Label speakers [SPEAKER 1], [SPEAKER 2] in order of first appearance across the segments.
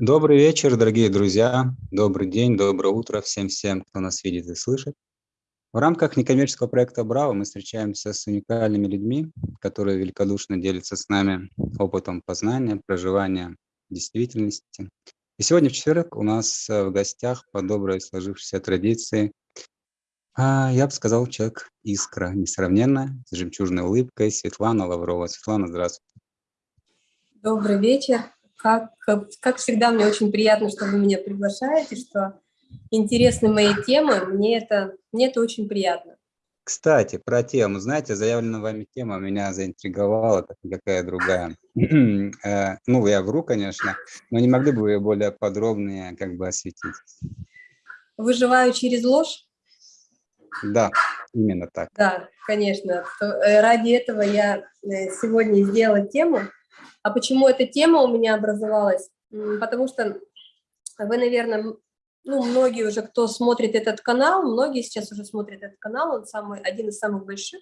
[SPEAKER 1] Добрый вечер, дорогие друзья. Добрый день, доброе утро всем-всем, кто нас видит и слышит. В рамках некоммерческого проекта «Браво» мы встречаемся с уникальными людьми, которые великодушно делятся с нами опытом познания, проживания действительности. И сегодня в четверг у нас э, в гостях по доброй сложившейся традиции, а, я бы сказал, человек искра, несравненная, с жемчужной улыбкой, Светлана Лаврова. Светлана, здравствуйте.
[SPEAKER 2] Добрый вечер. Как, как всегда, мне очень приятно, что вы меня приглашаете, что интересны мои темы. Мне это, мне это очень приятно.
[SPEAKER 1] Кстати, про тему. Знаете, заявленная вами тема меня заинтриговала, как никакая другая. Э, ну, я вру, конечно, но не могли бы вы более подробнее как бы осветить?
[SPEAKER 2] Выживаю через ложь?
[SPEAKER 1] Да, именно так.
[SPEAKER 2] Да, конечно. Э, ради этого я э, сегодня сделала тему а почему эта тема у меня образовалась? Потому что вы, наверное, ну, многие уже, кто смотрит этот канал, многие сейчас уже смотрят этот канал, он самый, один из самых больших,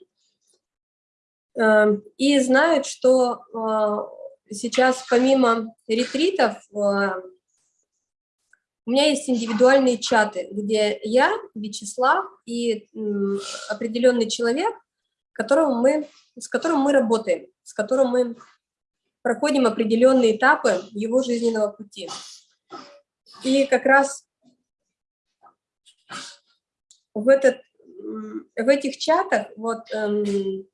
[SPEAKER 2] эм, и знают, что э, сейчас помимо ретритов э, у меня есть индивидуальные чаты, где я, Вячеслав и определенный человек, которого мы, с которым мы работаем, с которым мы проходим определенные этапы его жизненного пути. И как раз в, этот, в этих чатах, вот, эм,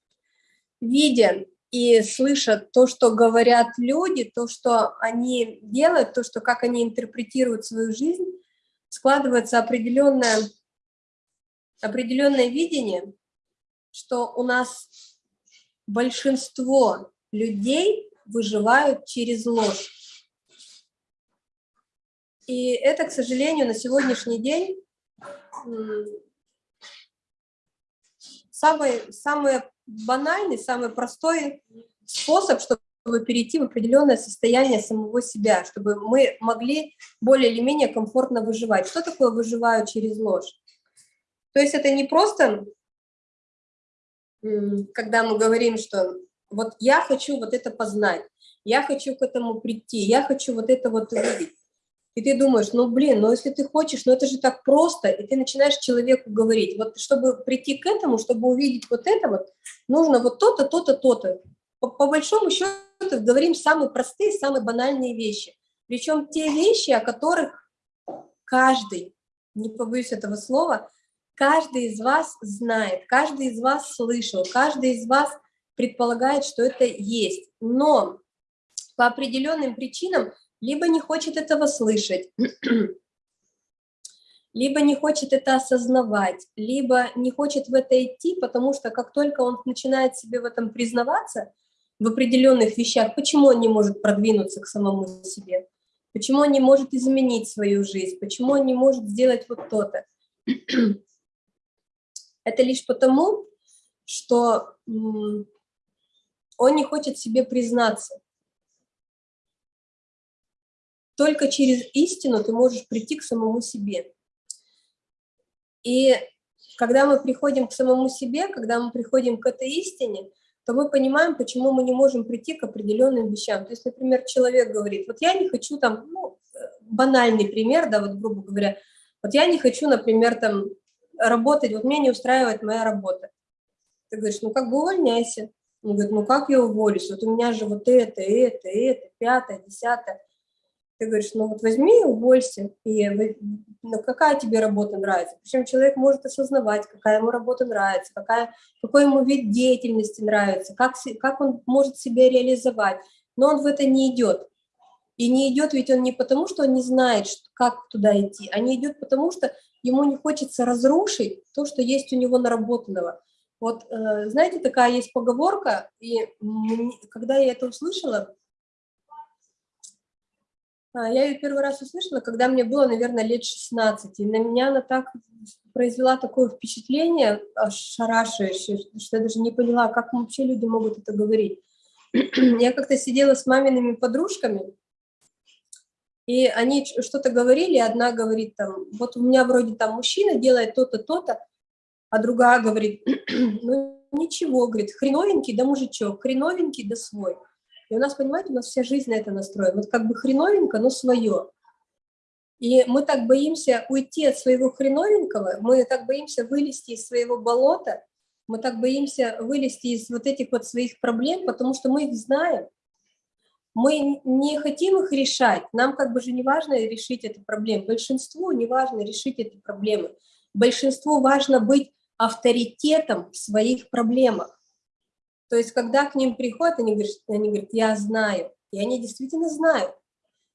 [SPEAKER 2] видя и слыша то, что говорят люди, то, что они делают, то, что как они интерпретируют свою жизнь, складывается определенное, определенное видение, что у нас большинство людей выживают через ложь. И это, к сожалению, на сегодняшний день самый, самый банальный, самый простой способ, чтобы перейти в определенное состояние самого себя, чтобы мы могли более или менее комфортно выживать. Что такое выживают через ложь? То есть это не просто, когда мы говорим, что вот я хочу вот это познать, я хочу к этому прийти, я хочу вот это вот увидеть. И ты думаешь, ну блин, ну если ты хочешь, ну это же так просто, и ты начинаешь человеку говорить, вот чтобы прийти к этому, чтобы увидеть вот это вот, нужно вот то-то, то-то, то-то. По, по большому счету говорим самые простые, самые банальные вещи. Причем те вещи, о которых каждый, не побоюсь этого слова, каждый из вас знает, каждый из вас слышал, каждый из вас предполагает, что это есть. Но по определенным причинам либо не хочет этого слышать, либо не хочет это осознавать, либо не хочет в это идти, потому что как только он начинает себе в этом признаваться, в определенных вещах, почему он не может продвинуться к самому себе, почему он не может изменить свою жизнь, почему он не может сделать вот то-то. Это лишь потому, что он не хочет себе признаться. Только через истину ты можешь прийти к самому себе. И когда мы приходим к самому себе, когда мы приходим к этой истине, то мы понимаем, почему мы не можем прийти к определенным вещам. То есть, например, человек говорит, вот я не хочу там, ну, банальный пример, да, вот грубо говоря, вот я не хочу, например, там работать, вот меня не устраивает моя работа. Ты говоришь, ну как бы увольняйся. Он говорит, ну как я уволюсь? Вот у меня же вот это, это, это, пятое, десятое. Ты говоришь, ну вот возьми и уволься. И ну, какая тебе работа нравится? Причем человек может осознавать, какая ему работа нравится, какая, какой ему вид деятельности нравится, как, как он может себя реализовать. Но он в это не идет. И не идет ведь он не потому, что он не знает, как туда идти, а не идет потому, что ему не хочется разрушить то, что есть у него наработанного. Вот, э, знаете, такая есть поговорка, и когда я это услышала, а, я ее первый раз услышала, когда мне было, наверное, лет 16, и на меня она так произвела такое впечатление шарашающее, что я даже не поняла, как вообще люди могут это говорить. Я как-то сидела с мамиными подружками, и они что-то говорили, одна говорит там, вот у меня вроде там мужчина делает то-то, то-то, а другая говорит, ну ничего, говорит, хреновенький да мужичок, хреновенький да свой. И у нас, понимаете, у нас вся жизнь на это настроена. Вот как бы хреновенько, но свое. И мы так боимся уйти от своего хреновенького, мы так боимся вылезти из своего болота, мы так боимся вылезти из вот этих вот своих проблем, потому что мы их знаем. Мы не хотим их решать, нам как бы же не важно решить эту проблему, большинству не важно решить эти проблемы, большинству важно быть авторитетом в своих проблемах. То есть, когда к ним приходят, они говорят, они говорят, я знаю, и они действительно знают.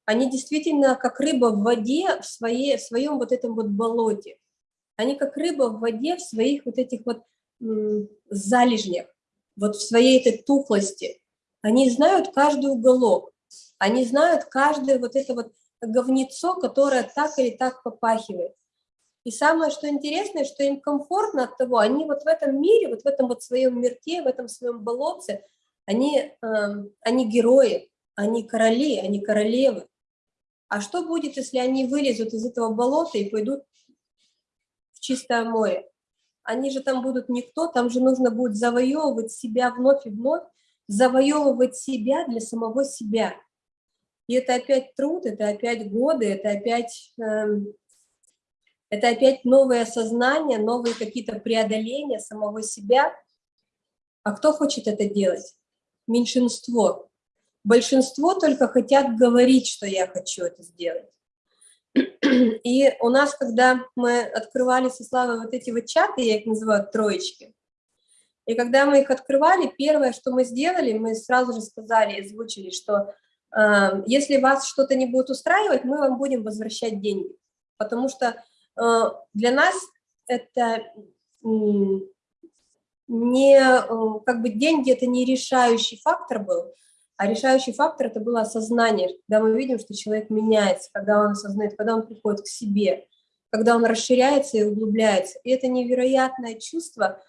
[SPEAKER 2] Они действительно как рыба в воде в, своей, в своем вот этом вот болоте. Они как рыба в воде в своих вот этих вот залежнях, вот в своей этой тухлости. Они знают каждый уголок, они знают каждое вот это вот говнецо, которое так или так попахивает. И самое, что интересное, что им комфортно от того, они вот в этом мире, вот в этом вот своем мирке, в этом своем болотце, они, э, они герои, они короли, они королевы. А что будет, если они вылезут из этого болота и пойдут в чистое море? Они же там будут никто, там же нужно будет завоевывать себя вновь и вновь, завоевывать себя для самого себя. И это опять труд, это опять годы, это опять, э, это опять новое сознание, новые какие-то преодоления самого себя. А кто хочет это делать? Меньшинство. Большинство только хотят говорить, что я хочу это сделать. И у нас, когда мы открывали со Славой вот эти вот чаты, я их называю троечки, и когда мы их открывали, первое, что мы сделали, мы сразу же сказали, озвучили, что э, если вас что-то не будет устраивать, мы вам будем возвращать деньги. Потому что для нас это не, э, как бы деньги это не решающий фактор был, а решающий фактор – это было осознание, когда мы видим, что человек меняется, когда он осознает, когда он приходит к себе, когда он расширяется и углубляется. И это невероятное чувство,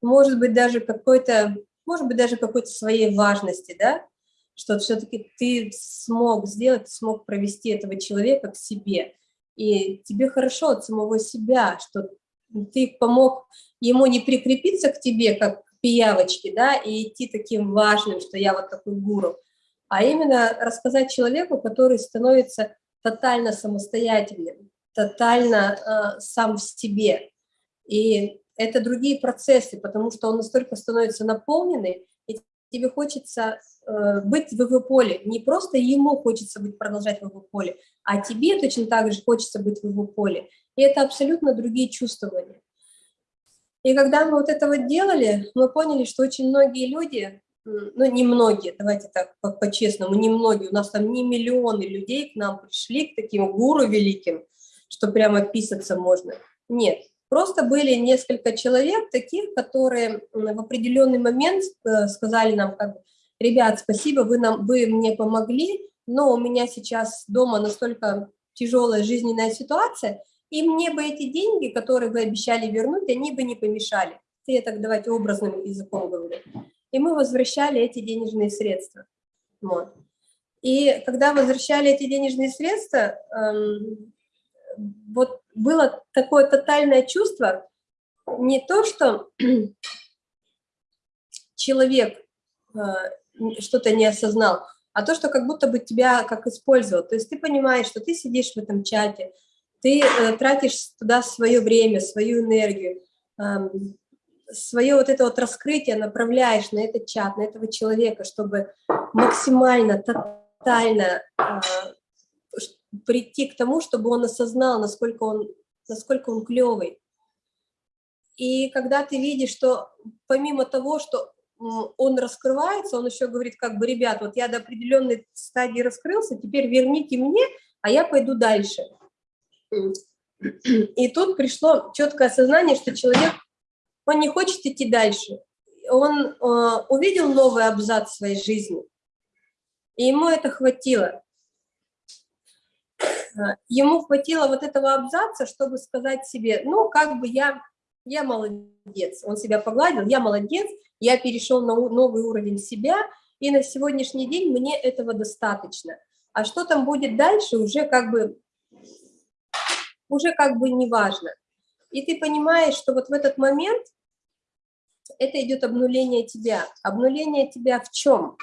[SPEAKER 2] может быть, даже какой-то, может быть, даже какой-то своей важности, да, что все-таки ты смог сделать, смог провести этого человека к себе. И тебе хорошо от самого себя, что ты помог ему не прикрепиться к тебе, как пиявочки, да, и идти таким важным, что я вот такой гуру, а именно рассказать человеку, который становится тотально самостоятельным, тотально э, сам в себе. И это другие процессы, потому что он настолько становится наполненный, тебе хочется э, быть в его поле. Не просто ему хочется быть, продолжать в его поле, а тебе точно так же хочется быть в его поле. И это абсолютно другие чувствования. И когда мы вот это вот делали, мы поняли, что очень многие люди, ну не многие, давайте так по-честному, не многие, у нас там не миллионы людей к нам пришли, к таким гуру великим, что прямо писаться можно. Нет, просто были несколько человек таких, которые в определенный момент э, сказали нам, как, ребят, спасибо, вы, нам, вы мне помогли, но у меня сейчас дома настолько тяжелая жизненная ситуация, и мне бы эти деньги, которые вы обещали вернуть, они бы не помешали. Я так давайте образным языком говорю. И мы возвращали эти денежные средства. Вот. И когда возвращали эти денежные средства, эм, вот было такое тотальное чувство, не то, что человек э, что-то не осознал, а то, что как будто бы тебя как использовал. То есть ты понимаешь, что ты сидишь в этом чате, ты э, тратишь туда свое время, свою энергию, э, свое вот это вот раскрытие направляешь на этот чат, на этого человека, чтобы максимально, тотально э, прийти к тому, чтобы он осознал, насколько он, насколько он клевый. И когда ты видишь, что помимо того, что он раскрывается, он еще говорит, как бы, ребят, вот я до определенной стадии раскрылся, теперь верните мне, а я пойду дальше. И тут пришло четкое осознание, что человек, он не хочет идти дальше. Он э, увидел новый абзац своей жизни, и ему это хватило. Ему хватило вот этого абзаца, чтобы сказать себе, ну, как бы я, я молодец. Он себя погладил, я молодец, я перешел на новый уровень себя, и на сегодняшний день мне этого достаточно. А что там будет дальше, уже как бы уже как бы не важно. И ты понимаешь, что вот в этот момент это идет обнуление тебя. Обнуление тебя в чем?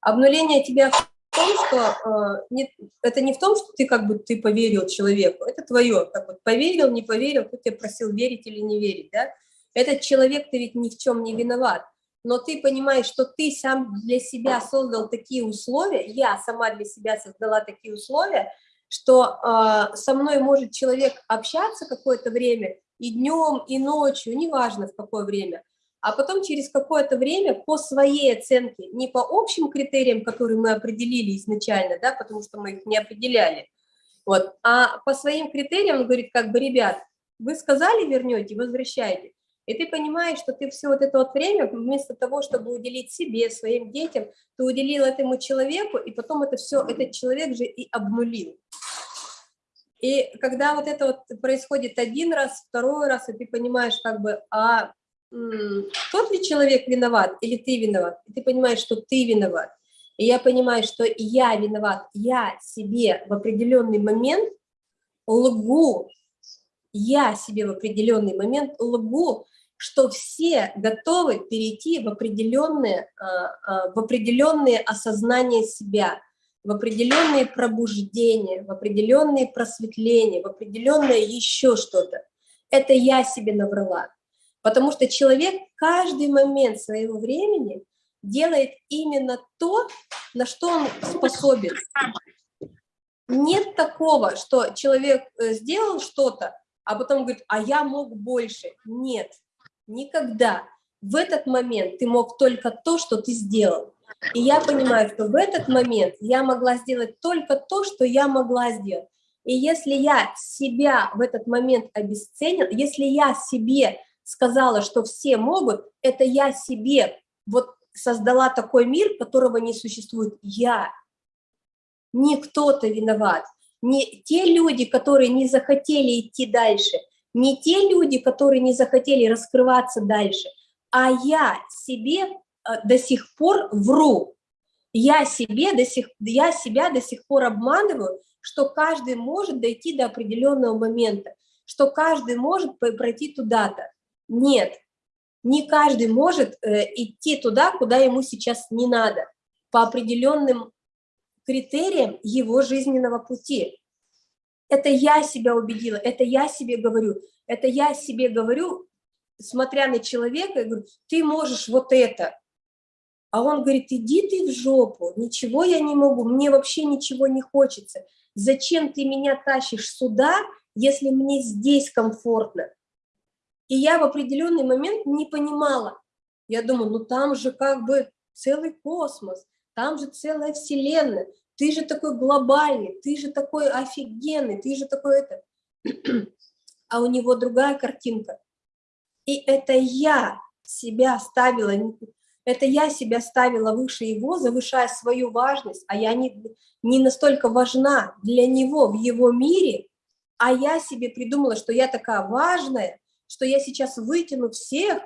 [SPEAKER 2] Обнуление тебя в том, что э, не, это не в том, что ты как бы ты поверил человеку, это твое, как вот поверил, не поверил, кто тебя просил верить или не верить, да? Этот человек, ты ведь ни в чем не виноват, но ты понимаешь, что ты сам для себя создал такие условия, я сама для себя создала такие условия, что э, со мной может человек общаться какое-то время, и днем, и ночью, неважно в какое время, а потом через какое-то время по своей оценке, не по общим критериям, которые мы определили изначально, да, потому что мы их не определяли, вот, а по своим критериям он говорит, как бы, ребят, вы сказали вернете, возвращайте, и ты понимаешь, что ты все вот это вот время, вместо того, чтобы уделить себе, своим детям, ты уделил этому человеку, и потом это все, этот человек же и обнулил. И когда вот это вот происходит один раз, второй раз, и ты понимаешь, как бы, а тот ли человек виноват или ты виноват, и ты понимаешь, что ты виноват, и я понимаю, что я виноват, я себе в определенный момент лгу, я себе в определенный момент лгу, что все готовы перейти в определенные, а, а, в определенные осознание себя, в определенные пробуждения, в определенные просветления, в определенное еще что-то. Это я себе наврала. Потому что человек каждый момент своего времени делает именно то, на что он способен. Нет такого, что человек э, сделал что-то, а потом говорит, а я мог больше. Нет, никогда. В этот момент ты мог только то, что ты сделал. И я понимаю, что в этот момент я могла сделать только то, что я могла сделать. И если я себя в этот момент обесценила, если я себе сказала, что все могут, это я себе вот создала такой мир, которого не существует. Я. Не кто-то виноват. Не те люди, которые не захотели идти дальше, не те люди, которые не захотели раскрываться дальше, а я себе э, до сих пор вру. Я, себе до сих, я себя до сих пор обманываю, что каждый может дойти до определенного момента, что каждый может пройти туда-то. Нет, не каждый может э, идти туда, куда ему сейчас не надо, по определенным критериям его жизненного пути. Это я себя убедила, это я себе говорю, это я себе говорю, смотря на человека, я говорю, ты можешь вот это. А он говорит, иди ты в жопу, ничего я не могу, мне вообще ничего не хочется. Зачем ты меня тащишь сюда, если мне здесь комфортно? И я в определенный момент не понимала. Я думаю, ну там же как бы целый космос, там же целая вселенная, ты же такой глобальный, ты же такой офигенный, ты же такой это. А у него другая картинка. И это я себя ставила, это я себя ставила выше его, завышая свою важность, а я не, не настолько важна для него в его мире, а я себе придумала, что я такая важная, что я сейчас вытяну всех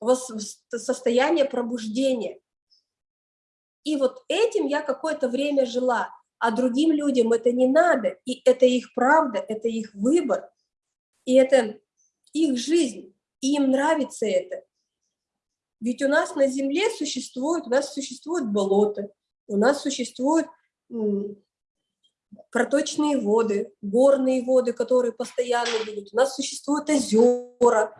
[SPEAKER 2] в состояние пробуждения. И вот этим я какое-то время жила, а другим людям это не надо, и это их правда, это их выбор, и это их жизнь, и им нравится это. Ведь у нас на Земле существует, у нас существуют болота, у нас существуют проточные воды, горные воды, которые постоянно идут. У нас существуют озера,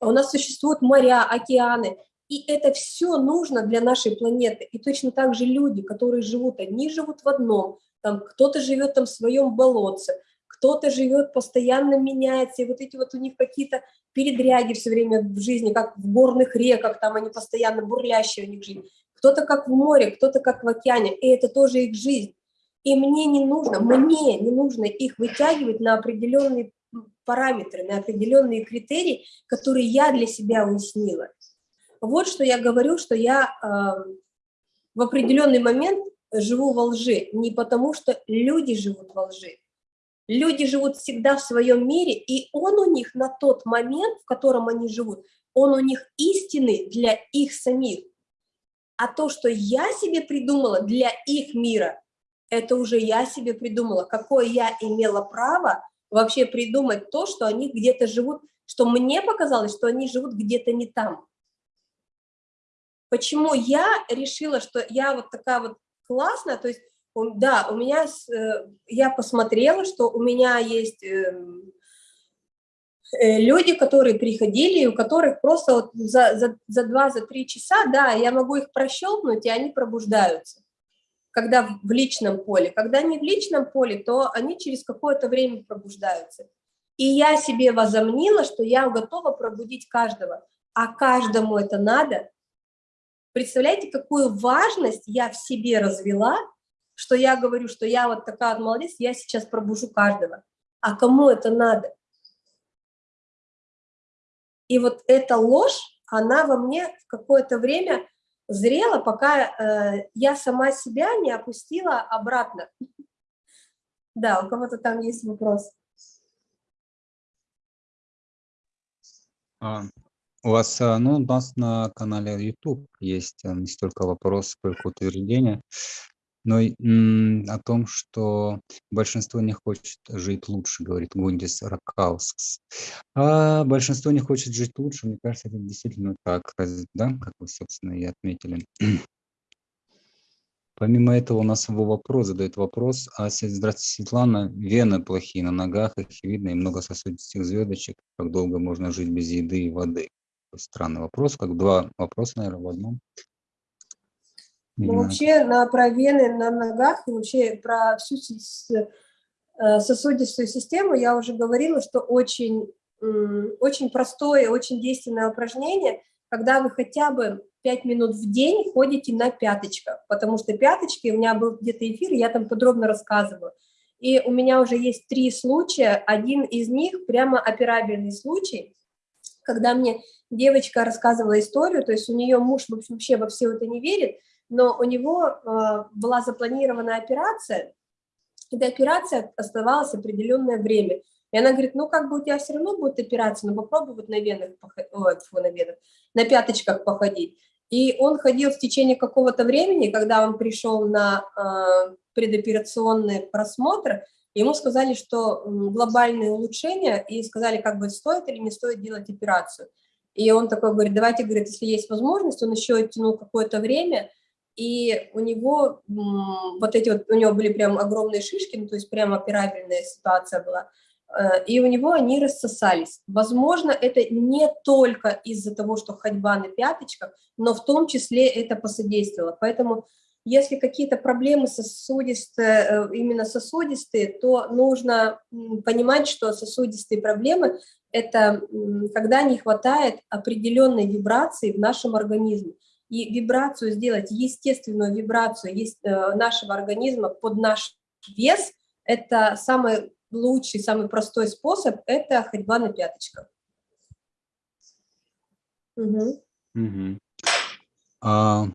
[SPEAKER 2] у нас существуют моря, океаны. И это все нужно для нашей планеты. И точно так же люди, которые живут, одни живут в одном, там кто-то живет там в своем болотце, кто-то живет, постоянно меняется, и вот эти вот у них какие-то передряги все время в жизни, как в горных реках, там они постоянно бурлящие у них жизнь. Кто-то как в море, кто-то как в океане, и это тоже их жизнь. И мне не нужно, мне не нужно их вытягивать на определенные параметры, на определенные критерии, которые я для себя уяснила. Вот что я говорю, что я э, в определенный момент живу во лжи, не потому что люди живут во лжи. Люди живут всегда в своем мире, и он у них на тот момент, в котором они живут, он у них истинный для их самих. А то, что я себе придумала для их мира, это уже я себе придумала, какое я имела право вообще придумать то, что они где-то живут, что мне показалось, что они живут где-то не там. почему я решила, что я вот такая вот классная, то есть, да, у меня, э, я посмотрела, что у меня есть эм, э, люди, которые приходили, у которых просто вот за, за, за 2-3 часа, да, я могу их прощелкнуть, и они пробуждаются, когда в личном поле. Когда не в личном поле, то они через какое-то время пробуждаются. И я себе возомнила, что я готова пробудить каждого, а каждому это надо. Представляете, какую важность я в себе развела, что я говорю, что я вот такая молодец, я сейчас пробужу каждого. А кому это надо? И вот эта ложь, она во мне в какое-то время зрела, пока э, я сама себя не опустила обратно. Да, у кого-то там есть вопрос.
[SPEAKER 1] А, у вас, а, ну, у нас на канале YouTube есть а, не столько вопрос, сколько утверждение, но и, о том, что большинство не хочет жить лучше, говорит Гундис Ракаускс. А большинство не хочет жить лучше, мне кажется, это действительно так, да, как вы, собственно, и отметили. Помимо этого у нас его вопрос задает вопрос. А, здравствуйте, Светлана. Вены плохие на ногах, их видно, и много сосудистых звездочек. Как долго можно жить без еды и воды? Странный вопрос, как два вопроса, наверное, в одном.
[SPEAKER 2] Ну, вообще на, про вены на ногах и вообще про всю э, сосудистую систему я уже говорила, что очень, очень простое, очень действенное упражнение, когда вы хотя бы 5 минут в день ходите на пяточках, потому что пяточки, у меня был где-то эфир, я там подробно рассказываю. И у меня уже есть три случая, один из них прямо операбельный случай, когда мне девочка рассказывала историю, то есть у нее муж в общем, вообще во все это не верит, но у него э, была запланирована операция, и до операции оставалось определенное время. И она говорит, ну как бы у тебя все равно будет операция, но попробуй вот на венах, ой, на венах, на пяточках походить. И он ходил в течение какого-то времени, когда он пришел на э, предоперационный просмотр, ему сказали, что глобальные улучшения, и сказали, как бы стоит или не стоит делать операцию. И он такой говорит, давайте, говорит, если есть возможность, он еще тянул какое-то время, и у него вот эти вот, у него были прям огромные шишки, ну, то есть прям операбельная ситуация была, Э, и у него они рассосались. Возможно, это не только из-за того, что ходьба на пяточках, но в том числе это посодействовало. Поэтому если какие-то проблемы сосудистые, э, именно сосудистые, то нужно понимать, что сосудистые проблемы – это когда не хватает определенной вибрации в нашем организме. И вибрацию сделать, естественную вибрацию э, нашего организма под наш вес – это самое лучший, самый простой способ – это ходьба на пяточках.
[SPEAKER 1] Угу. Угу. А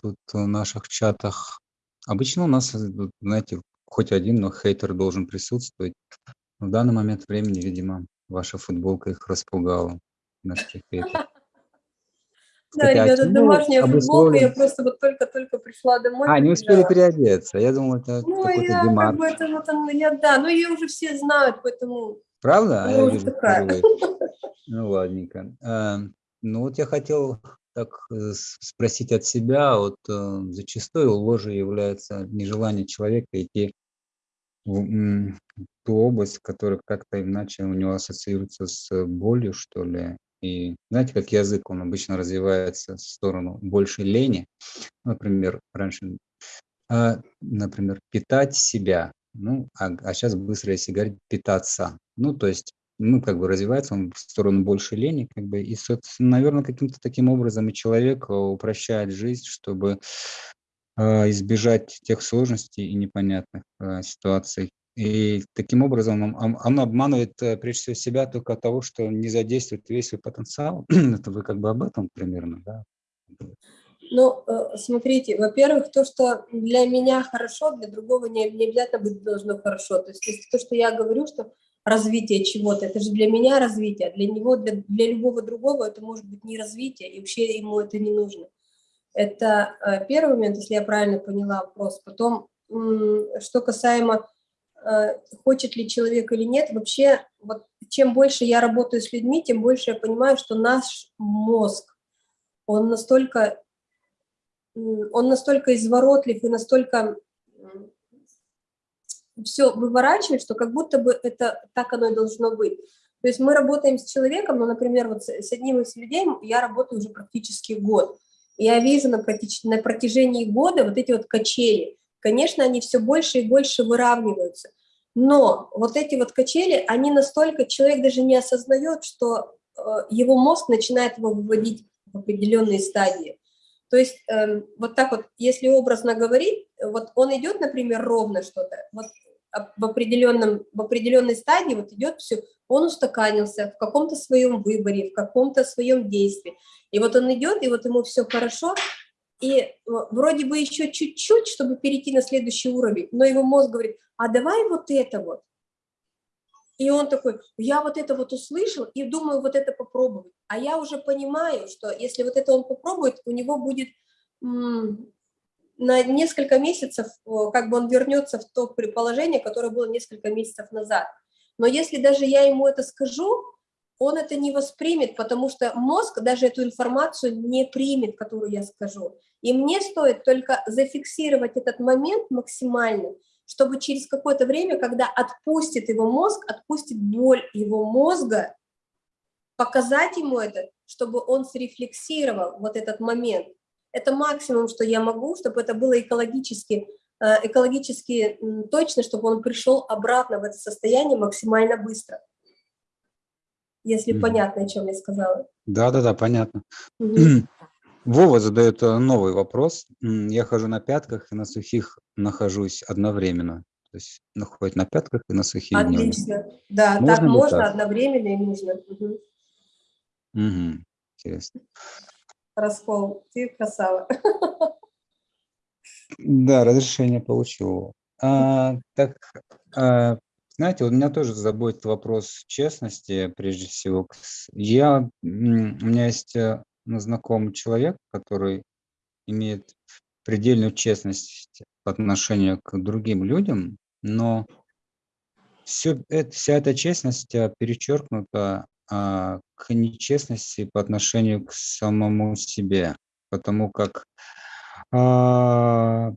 [SPEAKER 1] тут в наших чатах обычно у нас, знаете, хоть один, но хейтер должен присутствовать. В данный момент времени, видимо, ваша футболка их распугала. Наших хейтеров.
[SPEAKER 2] Да, ребята, ну, домашняя футболка, я просто вот только-только пришла домой.
[SPEAKER 1] А, не успели переодеться, я думал, это
[SPEAKER 2] Ну, я как бы это вот, я, да, ну ее уже все знают, поэтому...
[SPEAKER 1] Правда? А я вижу такая. Ну, ладненько. А, ну, вот я хотел так э, спросить от себя, вот э, зачастую ложью является нежелание человека идти в ту область, которая как-то иначе у него ассоциируется с болью, что ли, и знаете, как язык, он обычно развивается в сторону больше лени. Например, раньше, а, например, питать себя. Ну, а, а сейчас быстро, если говорить, питаться. Ну, то есть, ну, как бы развивается он в сторону больше лени, как бы, и, наверное, каким-то таким образом и человек а, упрощает жизнь, чтобы э, избежать тех сложностей и непонятных э, ситуаций, и таким образом он, он обманывает э, прежде всего себя только от того, что не задействует весь свой потенциал. Это вы как бы об этом примерно, да?
[SPEAKER 2] Ну, э, смотрите, во-первых, то, что для меня хорошо, для другого не, не обязательно быть должно хорошо. То есть, есть то, что я говорю, что развитие чего-то, это же для меня развитие, а для него, для, для любого другого это может быть не развитие, и вообще ему это не нужно. Это э, первый момент, если я правильно поняла вопрос. Потом, что касаемо хочет ли человек или нет, вообще, вот чем больше я работаю с людьми, тем больше я понимаю, что наш мозг, он настолько он настолько изворотлив и настолько все выворачивает, что как будто бы это так оно и должно быть. То есть мы работаем с человеком, ну, например, вот с одним из людей я работаю уже практически год. Я вижу на протяжении года вот эти вот качели. Конечно, они все больше и больше выравниваются. Но вот эти вот качели, они настолько, человек даже не осознает, что э, его мозг начинает его выводить в определенные стадии. То есть э, вот так вот, если образно говорить, вот он идет, например, ровно что-то, вот в, определенном, в определенной стадии вот идет все, он устаканился в каком-то своем выборе, в каком-то своем действии. И вот он идет, и вот ему все хорошо, и э, вроде бы еще чуть-чуть, чтобы перейти на следующий уровень, но его мозг говорит, а давай вот это вот. И он такой, я вот это вот услышал и думаю вот это попробовать. А я уже понимаю, что если вот это он попробует, у него будет на несколько месяцев, как бы он вернется в то предположение, которое было несколько месяцев назад. Но если даже я ему это скажу, он это не воспримет, потому что мозг даже эту информацию не примет, которую я скажу. И мне стоит только зафиксировать этот момент максимально, чтобы через какое-то время, когда отпустит его мозг, отпустит боль его мозга, показать ему это, чтобы он срефлексировал вот этот момент. Это максимум, что я могу, чтобы это было экологически, э, экологически точно, чтобы он пришел обратно в это состояние максимально быстро. Если mm. понятно, о чем я сказала.
[SPEAKER 1] Да-да-да, понятно. Mm -hmm. Вова задает э, новый вопрос. Я хожу на пятках и на сухих нахожусь одновременно. То есть находит на пятках и на сухих
[SPEAKER 2] Отлично. Днем. Да, можно так можно так? одновременно и нужно. Угу.
[SPEAKER 1] Угу. Интересно.
[SPEAKER 2] Раскол, ты красава.
[SPEAKER 1] Да, разрешение получил. А, так, а, знаете, вот меня тоже заботит вопрос честности, прежде всего. Я, у меня есть э, ну, знакомый человек, который имеет предельную честность по отношению к другим людям, но все, это, вся эта честность а, перечеркнута а, к нечестности по отношению к самому себе, потому как а,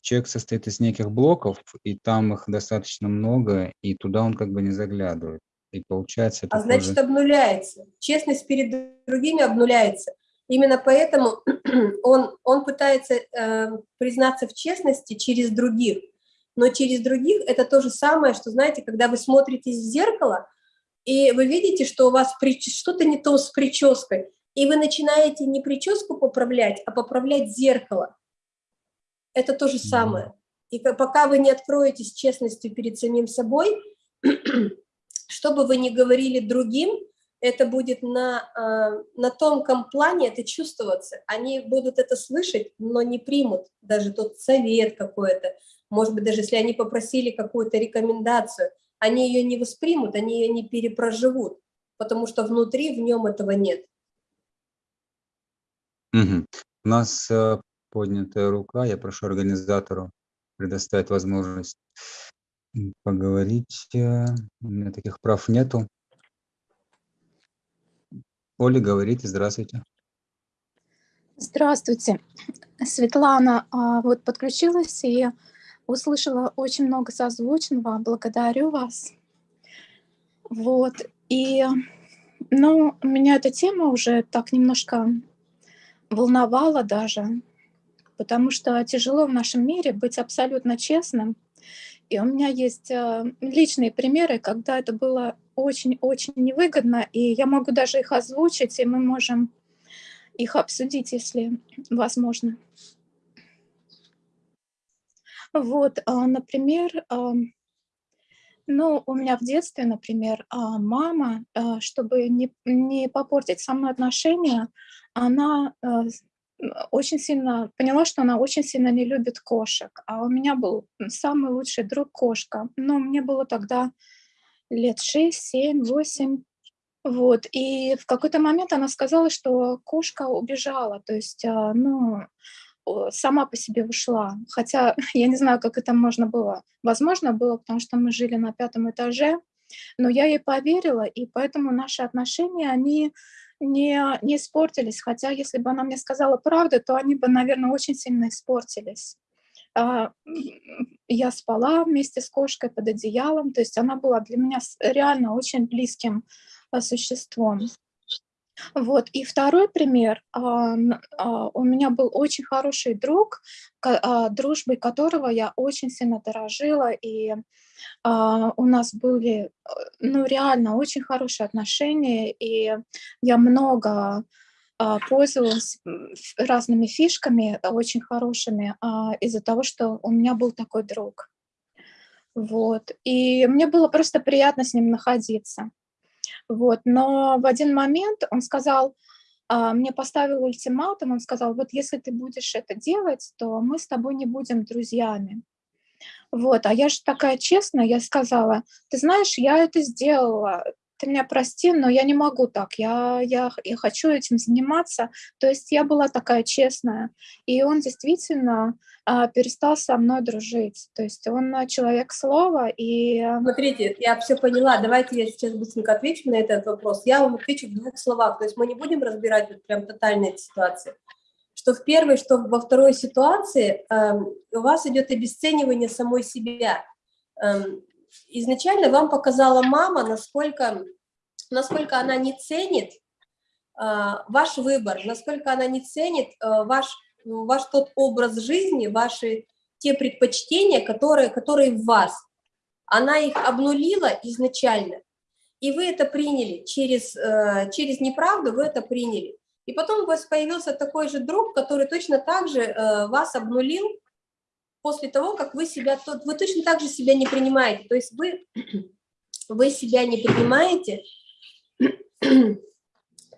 [SPEAKER 1] человек состоит из неких блоков, и там их достаточно много, и туда он как бы не заглядывает. И получается...
[SPEAKER 2] А значит, тоже... обнуляется. Честность перед другими обнуляется. Именно поэтому он, он пытается э, признаться в честности через других. Но через других это то же самое, что, знаете, когда вы смотритесь в зеркало, и вы видите, что у вас что-то не то с прической, и вы начинаете не прическу поправлять, а поправлять зеркало. Это то же самое. И пока вы не откроетесь честностью перед самим собой, что бы вы ни говорили другим, это будет на, а, на тонком плане это чувствоваться. Они будут это слышать, но не примут даже тот совет какой-то. Может быть, даже если они попросили какую-то рекомендацию, они ее не воспримут, они ее не перепроживут, потому что внутри в нем этого нет.
[SPEAKER 1] Угу. У нас э, поднятая рука, я прошу организатору предоставить возможность поговорить. У меня таких прав нету. Оля, говорите, здравствуйте.
[SPEAKER 3] Здравствуйте. Светлана а, вот подключилась и услышала очень много созвучного. Благодарю вас. Вот. И, ну, меня эта тема уже так немножко волновала даже, потому что тяжело в нашем мире быть абсолютно честным. И у меня есть э, личные примеры, когда это было очень-очень невыгодно, и я могу даже их озвучить, и мы можем их обсудить, если возможно. Вот, а, например, а, ну, у меня в детстве, например, мама, чтобы не, не попортить со мной отношения, она очень сильно поняла, что она очень сильно не любит кошек. А у меня был самый лучший друг кошка. Но мне было тогда лет 6, 7, 8. Вот, и в какой-то момент она сказала, что кошка убежала, то есть, а, ну, сама по себе ушла. Хотя я не знаю, как это можно было. Возможно, было, потому что мы жили на пятом этаже, но я ей поверила, и поэтому наши отношения, они не, не испортились, хотя если бы она мне сказала правду, то они бы, наверное, очень сильно испортились. А, я спала вместе с кошкой под одеялом, то есть она была для меня реально очень близким а, существом. Вот. И второй пример. А, у меня был очень хороший друг, дружбой которого я очень сильно дорожила, и у нас были, ну, реально очень хорошие отношения, и я много пользовалась разными фишками очень хорошими из-за того, что у меня был такой друг. Вот. И мне было просто приятно с ним находиться. Вот, но в один момент он сказал, а, мне поставил ультиматум, он сказал, вот если ты будешь это делать, то мы с тобой не будем друзьями. Вот, а я же такая честная, я сказала, ты знаешь, я это сделала, ты меня прости, но я не могу так, я, я, я хочу этим заниматься. То есть я была такая честная, и он действительно а, перестал со мной дружить. То есть он человек слова, и...
[SPEAKER 2] Смотрите, я все поняла, давайте я сейчас быстренько отвечу на этот вопрос. Я вам отвечу в двух словах, то есть мы не будем разбирать вот прям тотальные ситуации. Что в первой, что во второй ситуации э, у вас идет обесценивание самой себя. Э, изначально вам показала мама, насколько, насколько она не ценит э, ваш выбор, насколько она не ценит э, ваш, ваш тот образ жизни, ваши те предпочтения, которые, которые в вас. Она их обнулила изначально, и вы это приняли через, э, через неправду, вы это приняли. И потом у вас появился такой же друг, который точно так же э, вас обнулил, после того, как вы себя, вы точно так же себя не принимаете, то есть вы, вы себя не принимаете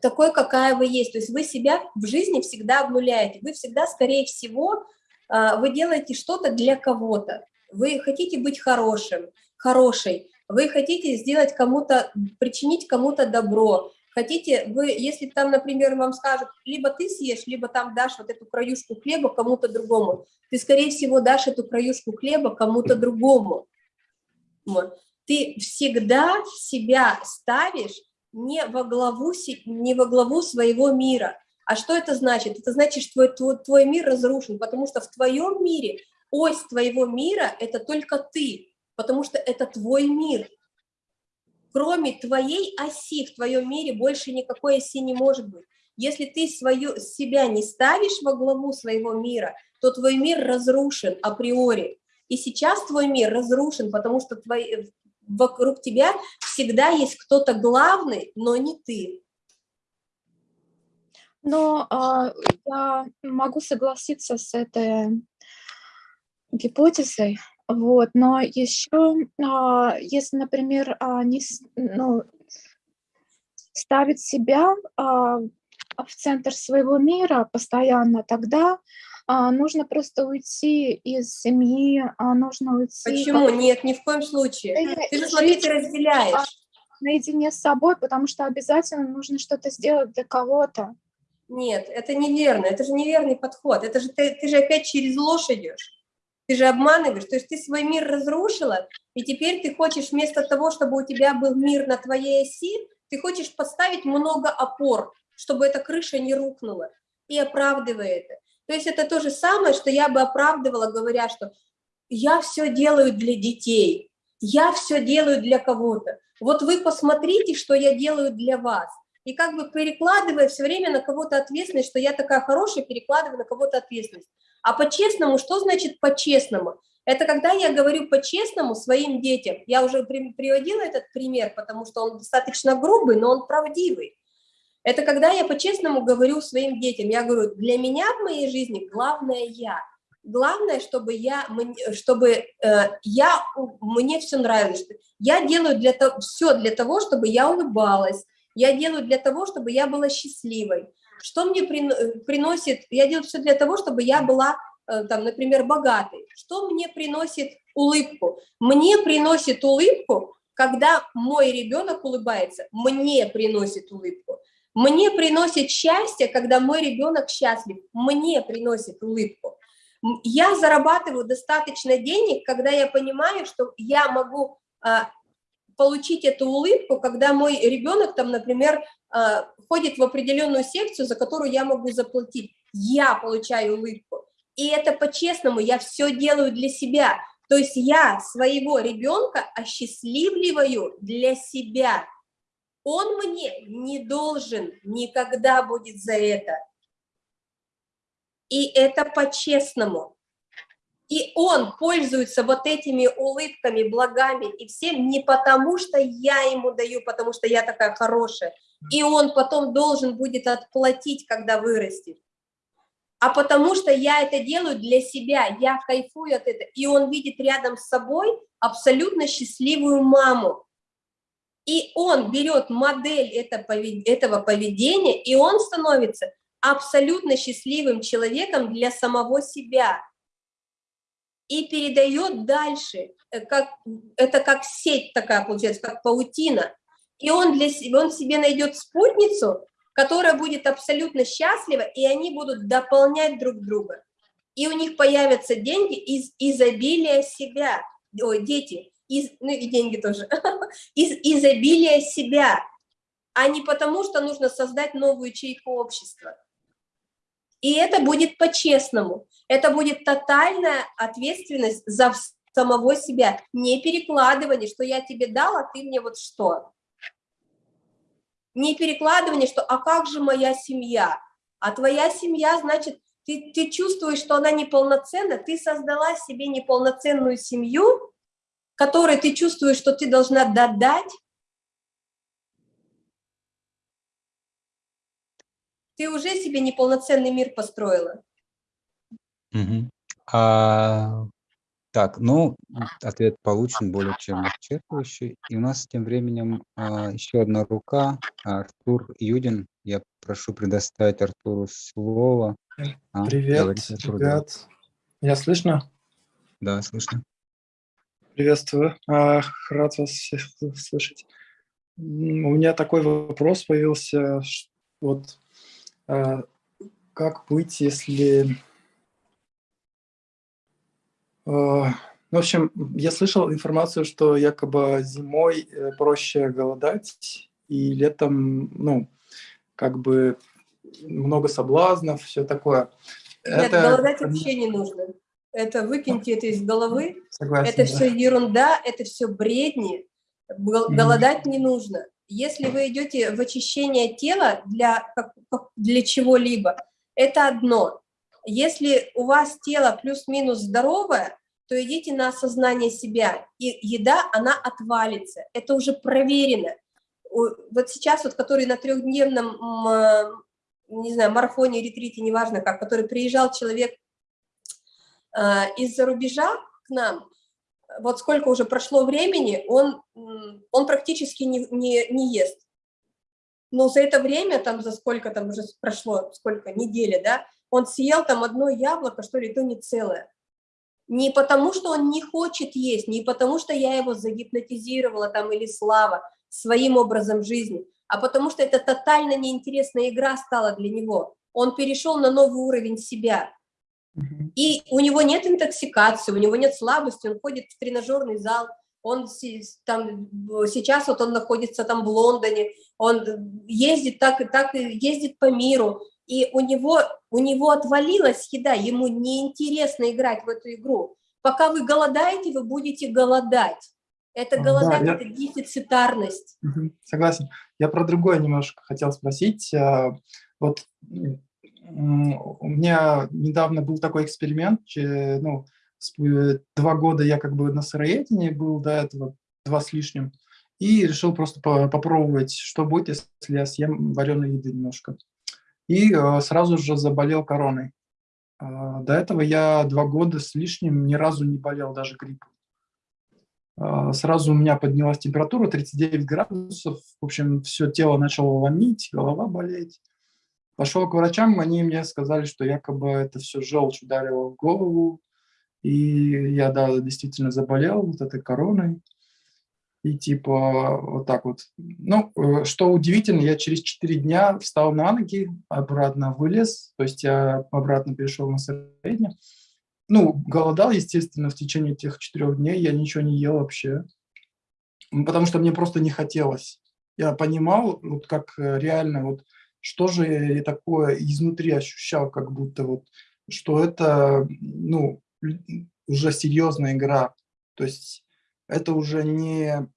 [SPEAKER 2] такой, какая вы есть, то есть вы себя в жизни всегда обнуляете, вы всегда, скорее всего, а, вы делаете что-то для кого-то, вы хотите быть хорошим, хорошей, вы хотите сделать кому-то, причинить кому-то добро, Хотите, вы, если там, например, вам скажут, либо ты съешь, либо там дашь вот эту краюшку хлеба кому-то другому, ты, скорее всего, дашь эту краюшку хлеба кому-то другому. Вот. Ты всегда себя ставишь не во, главу, не во главу своего мира. А что это значит? Это значит, что твой, твой, твой мир разрушен, потому что в твоем мире ось твоего мира – это только ты, потому что это твой мир – кроме твоей оси в твоем мире больше никакой оси не может быть. Если ты свою, себя не ставишь во главу своего мира, то твой мир разрушен априори. И сейчас твой мир разрушен, потому что твой, вокруг тебя всегда есть кто-то главный, но не ты.
[SPEAKER 3] Но а, я могу согласиться с этой гипотезой, вот, но еще, а, если, например, а, не, ну, ставить себя а, в центр своего мира постоянно, тогда нужно просто уйти из семьи, нужно уйти...
[SPEAKER 2] Почему? Нет, ни в коем случае. Ты же, смотри, ты разделяешь.
[SPEAKER 3] Наедине с собой, потому что обязательно нужно что-то сделать для кого-то.
[SPEAKER 2] Нет, это неверно, это же неверный подход. Это же ты, ты же опять через ложь идешь. Ты же обманываешь, то есть ты свой мир разрушила, и теперь ты хочешь вместо того, чтобы у тебя был мир на твоей оси, ты хочешь поставить много опор, чтобы эта крыша не рухнула, и оправдывая это. То есть это то же самое, что я бы оправдывала, говоря, что я все делаю для детей, я все делаю для кого-то. Вот вы посмотрите, что я делаю для вас. И как бы перекладывая все время на кого-то ответственность, что я такая хорошая, перекладываю на кого-то ответственность. А по-честному, что значит по-честному? Это когда я говорю по-честному своим детям. Я уже приводила этот пример, потому что он достаточно грубый, но он правдивый. Это когда я по-честному говорю своим детям. Я говорю, для меня в моей жизни главное я. Главное, чтобы я, чтобы э, я, мне все нравилось. Я делаю для того, все для того, чтобы я улыбалась. Я делаю для того, чтобы я была счастливой. Что мне приносит, я делаю все для того, чтобы я была, э, там, например, богатой. Что мне приносит улыбку? Мне приносит улыбку, когда мой ребенок улыбается, мне приносит улыбку. Мне приносит счастье, когда мой ребенок счастлив, мне приносит улыбку. Я зарабатываю достаточно денег, когда я понимаю, что я могу а, получить эту улыбку, когда мой ребенок там, например, а, ходит в определенную секцию, за которую я могу заплатить. Я получаю улыбку. И это по-честному, я все делаю для себя. То есть я своего ребенка осчастливливаю для себя. Он мне не должен никогда будет за это. И это по-честному. И он пользуется вот этими улыбками, благами и всем не потому, что я ему даю, потому что я такая хорошая. И он потом должен будет отплатить, когда вырастет. А потому что я это делаю для себя, я кайфую от этого. И он видит рядом с собой абсолютно счастливую маму. И он берет модель этого поведения, и он становится абсолютно счастливым человеком для самого себя и передает дальше, э, как, это как сеть такая получается, как паутина. И он, для, он себе найдет спутницу, которая будет абсолютно счастлива, и они будут дополнять друг друга. И у них появятся деньги из изобилия себя, ой, дети, из, ну и деньги тоже, из изобилия себя, а не потому, что нужно создать новую ячейку общества. И это будет по-честному. Это будет тотальная ответственность за самого себя, не перекладывание, что я тебе дал, а ты мне вот что. Не перекладывание, что а как же моя семья? А твоя семья, значит, ты, ты чувствуешь, что она неполноценна, ты создала себе неполноценную семью, которой ты чувствуешь, что ты должна додать, ты уже себе неполноценный мир построила.
[SPEAKER 1] Угу. А, так, ну, ответ получен более чем исчерпывающий. И у нас тем временем а, еще одна рука, Артур Юдин. Я прошу предоставить Артуру слово.
[SPEAKER 4] А, Привет, говорите, Артур, ребят. Да. Я слышно?
[SPEAKER 1] Да, слышно.
[SPEAKER 4] Приветствую. А, рад вас всех слышать. У меня такой вопрос появился. Вот как быть, если... А, в общем, я слышал информацию, что якобы зимой э, проще голодать, и летом, ну, как бы много соблазнов, все такое.
[SPEAKER 2] Нет, это... голодать вообще не нужно. Это выкиньте это из головы. Согласен, это да. все ерунда, это все бредни. Голодать mm -hmm. не нужно. Если вы идете в очищение тела для, для чего-либо, это одно. Если у вас тело плюс-минус здоровое, то идите на осознание себя, и еда, она отвалится. Это уже проверено. Вот сейчас, вот, который на трехдневном, не знаю, марафоне, ретрите, неважно как, который приезжал человек а, из-за рубежа к нам, вот сколько уже прошло времени, он, он практически не, не, не ест. Но за это время, там за сколько там уже прошло, сколько, недели, да, он съел там одно яблоко, что ли, то не целое. Не потому, что он не хочет есть, не потому, что я его загипнотизировала там или Слава своим образом жизни, а потому что это тотально неинтересная игра стала для него. Он перешел на новый уровень себя. И у него нет интоксикации, у него нет слабости, он ходит в тренажерный зал, он там, сейчас вот он находится там в Лондоне, он ездит так и так, ездит по миру, и у него, у него отвалилась еда, ему неинтересно играть в эту игру. Пока вы голодаете, вы будете голодать. Это голодать, да, это я... дефицитарность.
[SPEAKER 4] Согласен. Я про другое немножко хотел спросить. А, вот у меня недавно был такой эксперимент, ну, э, два года я как бы на сыроедении был до этого, два с лишним, и решил просто попробовать, что будет, если я съем вареной еды немножко. И э, сразу же заболел короной. Э, до этого я два года с лишним ни разу не болел даже гриппом. Э, сразу у меня поднялась температура 39 градусов, в общем, все тело начало ломить, голова болеть. Пошел к врачам, они мне сказали, что якобы это все желчь ударило в голову, и я, да, действительно заболел вот этой короной. И типа вот так вот. Ну, э, что удивительно, я через 4 дня встал на ноги, обратно вылез, то есть я обратно перешел на среднее. Ну, голодал, естественно, в течение этих четырех дней, я ничего не ел вообще. потому что мне просто не хотелось. Я понимал, вот как э, реально, вот что же я такое изнутри ощущал, как будто вот, что это, ну, уже серьезная игра. То есть это уже не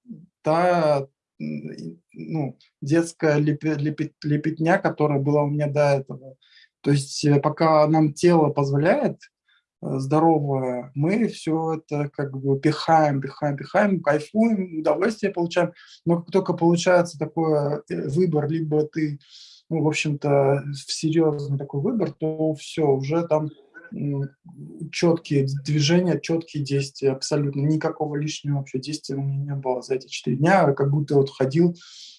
[SPEAKER 4] та ну, детская лепет, лепет, лепетня, которая была у меня до этого. То есть э, пока нам тело позволяет, Э, здоровое, мы все это как бы пихаем, пихаем, пихаем, кайфуем, удовольствие получаем. Но как только получается такой э, выбор, либо ты, ну, в общем-то, серьезный такой выбор, то все, уже там четкие движения, четкие действия, абсолютно. Никакого лишнего вообще действия у меня не было за эти четыре дня, как будто вот ходил,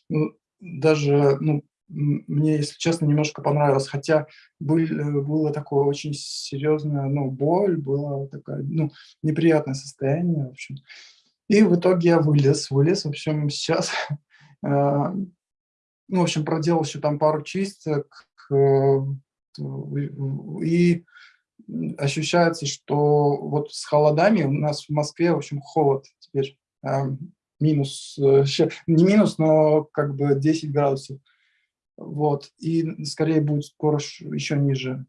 [SPEAKER 4] ну, даже, ну, мне, если честно, немножко понравилось, хотя был, э, было такое очень серьезное, ну, боль, было такое, ну, неприятное состояние, в общем. И в итоге я вылез, вылез, в общем, сейчас, э, ну, в общем, проделал еще там пару чисток, э, и ощущается, что вот с холодами у нас в Москве, в общем, холод теперь, минус, не минус, но как бы 10 градусов. Вот, и скорее будет скоро еще ниже.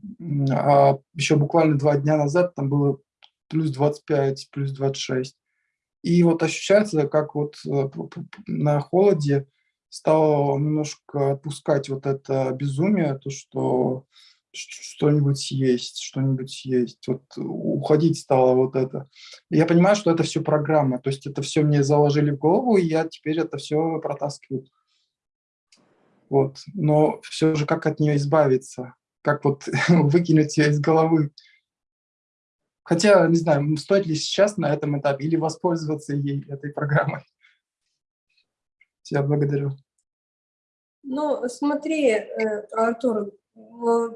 [SPEAKER 4] А еще буквально два дня назад там было плюс 25, плюс 26. И вот ощущается, как вот э, на холоде стало немножко отпускать вот это безумие, то, что что-нибудь есть, что-нибудь есть. Вот уходить стало вот это. Я понимаю, что это все программа, то есть это все мне заложили в голову, и я теперь это все протаскиваю. Вот. Но все же как от нее избавиться? Как вот выкинуть ее из головы? Хотя, не знаю, стоит ли сейчас на этом этапе или воспользоваться ей, этой программой. Я благодарю.
[SPEAKER 2] Ну, смотри, э, Артур,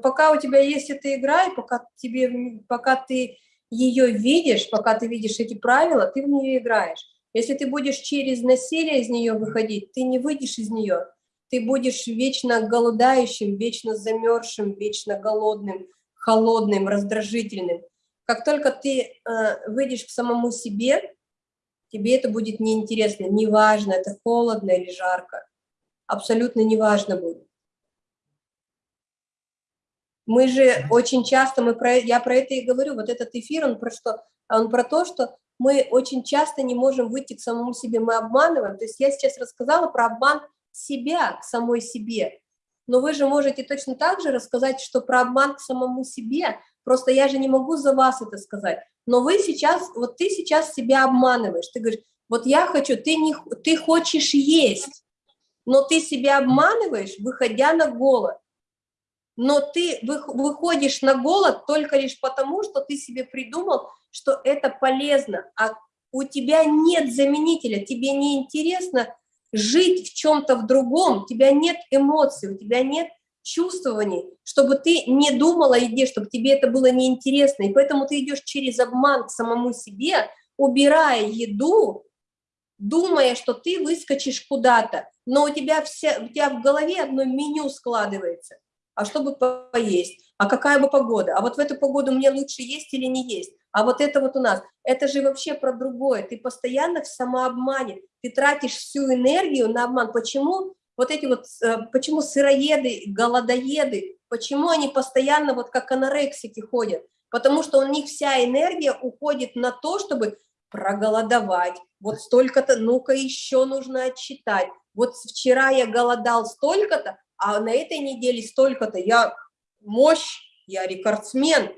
[SPEAKER 2] пока у тебя есть эта игра, и пока, тебе, пока ты ее видишь, пока ты видишь эти правила, ты в нее играешь. Если ты будешь через насилие из нее выходить, ты не выйдешь из нее ты будешь вечно голодающим, вечно замерзшим, вечно голодным, холодным, раздражительным. Как только ты э, выйдешь к самому себе, тебе это будет неинтересно, неважно, это холодно или жарко, абсолютно неважно будет. Мы же очень часто, мы про, я про это и говорю, вот этот эфир, он про что? Он про то, что мы очень часто не можем выйти к самому себе, мы обманываем. То есть я сейчас рассказала про обман себя к самой себе. Но вы же можете точно так же рассказать, что про обман к самому себе, просто я же не могу за вас это сказать. Но вы сейчас, вот ты сейчас себя обманываешь, ты говоришь, вот я хочу, ты, не, ты хочешь есть, но ты себя обманываешь, выходя на голод. Но ты выходишь на голод только лишь потому, что ты себе придумал, что это полезно, а у тебя нет заменителя, тебе не интересно жить в чем-то в другом, у тебя нет эмоций, у тебя нет чувствований, чтобы ты не думала о еде, чтобы тебе это было неинтересно, и поэтому ты идешь через обман к самому себе, убирая еду, думая, что ты выскочишь куда-то, но у тебя, вся, у тебя в голове одно меню складывается, а чтобы поесть, а какая бы погода, а вот в эту погоду мне лучше есть или не есть, а вот это вот у нас, это же вообще про другое, ты постоянно в самообмане, ты тратишь всю энергию на обман. Почему вот эти вот, э, почему сыроеды, голодоеды, почему они постоянно вот как анорексики ходят? Потому что у них вся энергия уходит на то, чтобы проголодовать. Вот столько-то, ну-ка еще нужно отчитать. Вот вчера я голодал столько-то, а на этой неделе столько-то. Я мощь, я рекордсмен.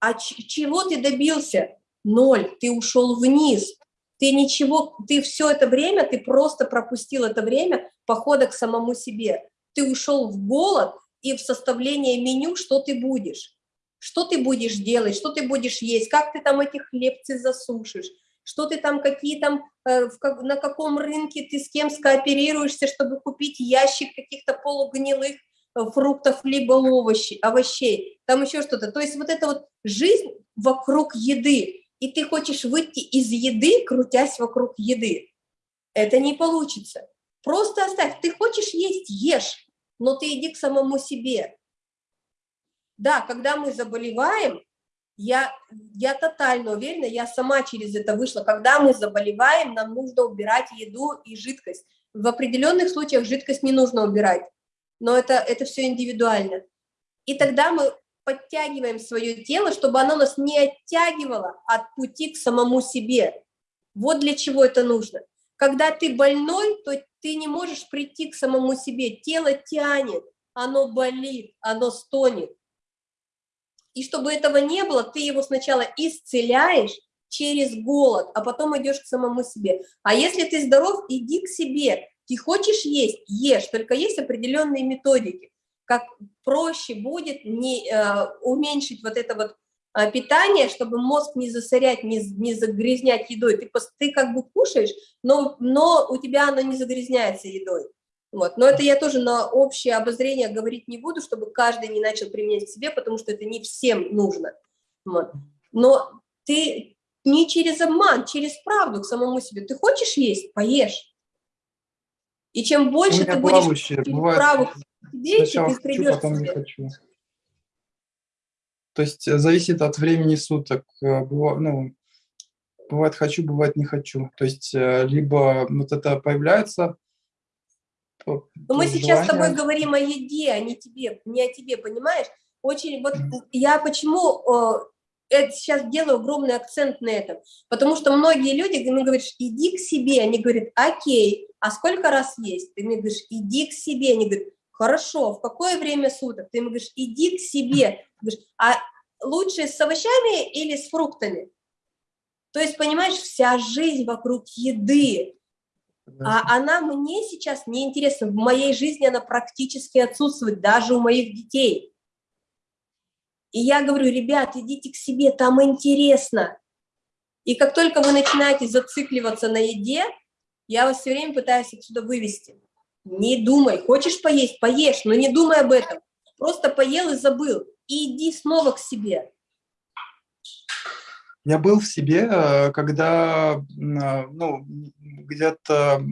[SPEAKER 2] А чего ты добился? Ноль, ты ушел вниз. Ты ничего, ты все это время, ты просто пропустил это время похода к самому себе. Ты ушел в голод и в составление меню, что ты будешь. Что ты будешь делать, что ты будешь есть, как ты там эти хлебцы засушишь, что ты там, какие там, э, на каком рынке ты с кем скооперируешься, чтобы купить ящик каких-то полугнилых э, фруктов либо овощей, овощей, там еще что-то. То есть вот эта вот жизнь вокруг еды, и ты хочешь выйти из еды, крутясь вокруг еды. Это не получится. Просто оставь. Ты хочешь есть, ешь, но ты иди к самому себе. Да, когда мы заболеваем, Я, я тотально уверена, я сама через это вышла. Когда мы заболеваем, нам нужно убирать еду и жидкость. В определенных случаях жидкость не нужно убирать, но это, это все индивидуально. И тогда мы подтягиваем свое тело, чтобы оно нас не оттягивало от пути к самому себе. Вот для чего это нужно. Когда ты больной, то ты не можешь прийти к самому себе. Тело тянет, оно болит, оно стонет. И чтобы этого не было, ты его сначала исцеляешь через голод, а потом идешь к самому себе. А если ты здоров, иди к себе. Ты хочешь есть, ешь, только есть определенные методики. Как проще будет не, э, уменьшить вот это вот э, питание, чтобы мозг не засорять, не, не загрязнять едой. Ты, ты как бы кушаешь, но, но у тебя оно не загрязняется едой. Вот. Но это я тоже на общее обозрение говорить не буду, чтобы каждый не начал применять к себе, потому что это не всем нужно. Вот. Но ты не через обман, через правду к самому себе. Ты хочешь есть? Поешь. И чем больше ты будешь через правду
[SPEAKER 4] себе, ты придешь хочу, потом не хочу. То есть э, зависит от времени суток. Э, ну, бывает хочу, бывает не хочу. То есть э, либо вот это появляется
[SPEAKER 2] но мы сейчас с тобой говорим о еде, а не тебе, не о тебе, понимаешь? Очень, вот я почему это сейчас делаю огромный акцент на этом, потому что многие люди, ты мне говоришь, иди к себе, они говорят, окей, а сколько раз есть? Ты мне говоришь, иди к себе, они говорят, хорошо, в какое время суток? Ты мне говоришь, иди к себе, говоришь, а лучше с овощами или с фруктами? То есть, понимаешь, вся жизнь вокруг еды, а она мне сейчас не интересна. В моей жизни она практически отсутствует, даже у моих детей. И я говорю, ребят, идите к себе, там интересно. И как только вы начинаете зацикливаться на еде, я вас все время пытаюсь отсюда вывести. Не думай, хочешь поесть, поешь, но не думай об этом. Просто поел и забыл. И иди снова к себе.
[SPEAKER 4] Я был в себе, э, когда, э, ну, где-то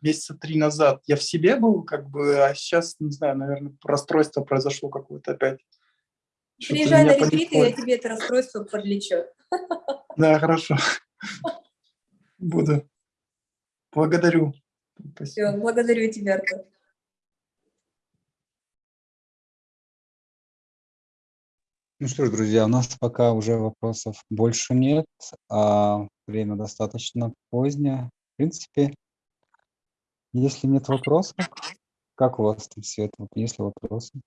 [SPEAKER 4] месяца три назад я в себе был, как бы, а сейчас, не знаю, наверное, расстройство произошло какое-то опять.
[SPEAKER 2] Приезжай на ретрит, и я тебе это расстройство подлечу.
[SPEAKER 4] Да, хорошо. Буду. Благодарю.
[SPEAKER 2] Спасибо. Все, благодарю тебя, Артур.
[SPEAKER 1] Ну что ж, друзья, у нас пока уже вопросов больше нет, а время достаточно позднее. В принципе, если нет вопросов, как у вас там все это? Есть ли вопросы?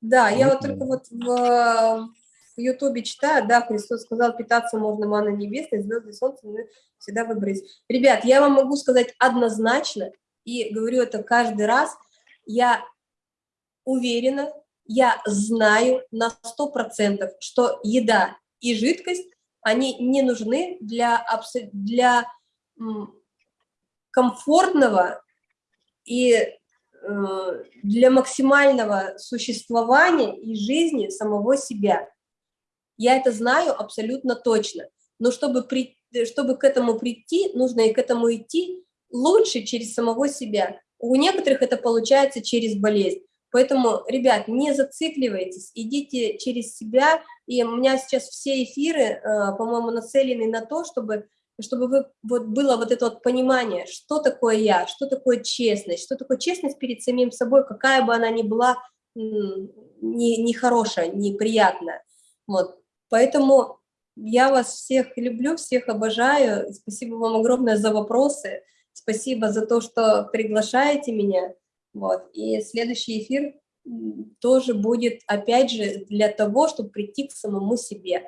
[SPEAKER 2] Да, я вот только вот в, в Ютубе читаю, да, Христос сказал, питаться можно манной небесной, звезды, солнце, мы всегда выбрать. Ребят, я вам могу сказать однозначно, и говорю это каждый раз, я уверена, я знаю на 100%, что еда и жидкость, они не нужны для, для комфортного и э, для максимального существования и жизни самого себя. Я это знаю абсолютно точно. Но чтобы, при, чтобы к этому прийти, нужно и к этому идти лучше через самого себя. У некоторых это получается через болезнь. Поэтому, ребят, не зацикливайтесь, идите через себя. И у меня сейчас все эфиры, э, по-моему, нацелены на то, чтобы, чтобы вы, вот было вот это вот понимание, что такое я, что такое честность, что такое честность перед самим собой, какая бы она ни была нехорошая, не неприятная. Вот. Поэтому я вас всех люблю, всех обожаю. Спасибо вам огромное за вопросы. Спасибо за то, что приглашаете меня. Вот. И следующий эфир тоже будет, опять же, для того, чтобы прийти к самому себе.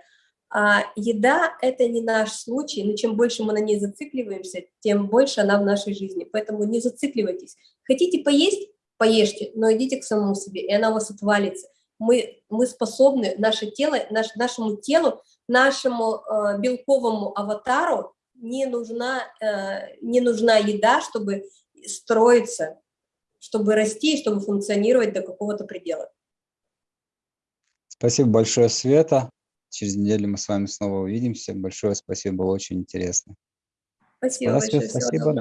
[SPEAKER 2] А еда – это не наш случай, но чем больше мы на ней зацикливаемся, тем больше она в нашей жизни. Поэтому не зацикливайтесь. Хотите поесть – поешьте, но идите к самому себе, и она у вас отвалится. Мы, мы способны, наше тело, наш, нашему телу, нашему э, белковому аватару не нужна, э, не нужна еда, чтобы строиться, чтобы расти чтобы функционировать до какого-то предела.
[SPEAKER 1] Спасибо большое, Света. Через неделю мы с вами снова увидимся. Большое спасибо, было очень интересно.
[SPEAKER 2] Спасибо большое.
[SPEAKER 1] Спасибо.